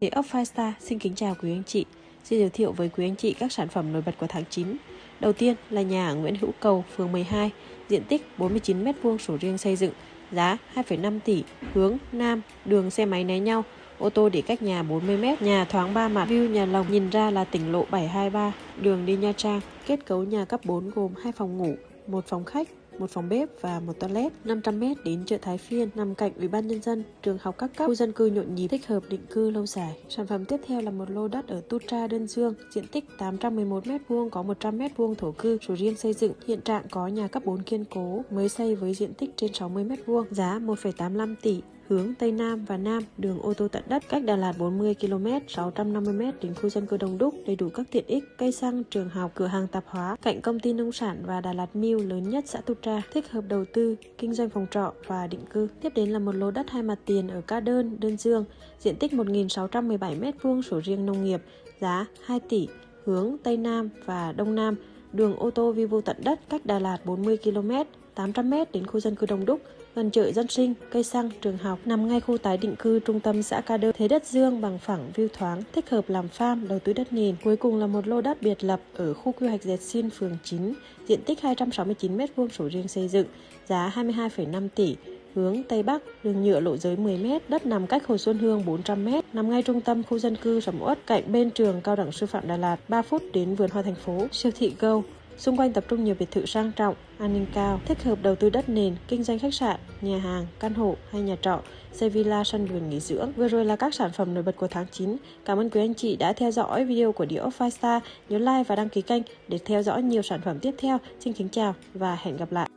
Địa ốc Firestar xin kính chào quý anh chị. Xin giới thiệu với quý anh chị các sản phẩm nổi bật của tháng 9. Đầu tiên là nhà ở Nguyễn Hữu Cầu, phường 12, diện tích 49m2 sổ riêng xây dựng, giá 2,5 tỷ, hướng Nam, đường xe máy né nhau, ô tô để cách nhà 40m, nhà thoáng 3 mặt, view nhà lồng nhìn ra là tỉnh lộ 723, đường đi Nha Trang, kết cấu nhà cấp 4 gồm 2 phòng ngủ, một phòng khách, một phòng bếp và một toilet 500m đến chợ Thái Phiên nằm cạnh Ủy ban nhân dân, trường học các cấp, khu dân cư nhộn nhịp thích hợp định cư lâu dài. Sản phẩm tiếp theo là một lô đất ở Tutra Đơn Dương, diện tích 811m2 có 100m2 thổ cư, sổ riêng xây dựng, hiện trạng có nhà cấp 4 kiên cố, mới xây với diện tích trên 60m2, giá 1,85 tỷ hướng Tây Nam và Nam, đường ô tô tận đất, cách Đà Lạt 40 km, 650 m đến khu dân cư đông đúc, đầy đủ các tiện ích, cây xăng, trường học, cửa hàng tạp hóa, cạnh công ty nông sản và Đà Lạt Mill lớn nhất xã Tutra, thích hợp đầu tư, kinh doanh phòng trọ và định cư. Tiếp đến là một lô đất hai mặt tiền ở Ca Đơn, Đơn Dương, diện tích 1.617 m2 sổ riêng nông nghiệp, giá 2 tỷ, hướng Tây Nam và Đông Nam, đường ô tô vi vu tận đất cách Đà Lạt 40 km, 800m đến khu dân cư đông đúc, gần chợ dân sinh, cây xăng, trường học, nằm ngay khu tái định cư trung tâm xã Ca Đơ, thế đất dương bằng phẳng, view thoáng, thích hợp làm farm, đầu tư đất nền. Cuối cùng là một lô đất biệt lập ở khu quy hoạch Dệt Xin, phường 9, diện tích 269m2 sổ riêng xây dựng, giá 22,5 tỷ, hướng Tây Bắc, đường nhựa lộ giới 10m, đất nằm cách Hồ Xuân Hương 400m, nằm ngay trung tâm khu dân cư Sầm Uất, cạnh bên trường Cao đẳng Sư phạm Đà Lạt, 3 phút đến vườn hoa thành phố, siêu thị Go. Xung quanh tập trung nhiều biệt thự sang trọng, an ninh cao, thích hợp đầu tư đất nền, kinh doanh khách sạn, nhà hàng, căn hộ hay nhà trọ, xây villa sân vườn nghỉ dưỡng. Vừa rồi là các sản phẩm nổi bật của tháng 9. Cảm ơn quý anh chị đã theo dõi video của Địa Five Star. Nhớ like và đăng ký kênh để theo dõi nhiều sản phẩm tiếp theo. Xin kính chào và hẹn gặp lại.